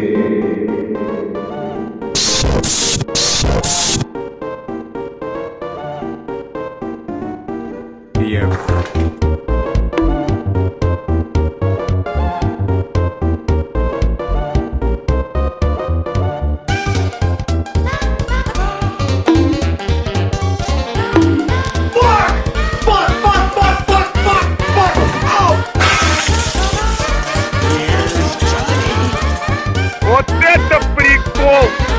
Thank you. Вот это прикол!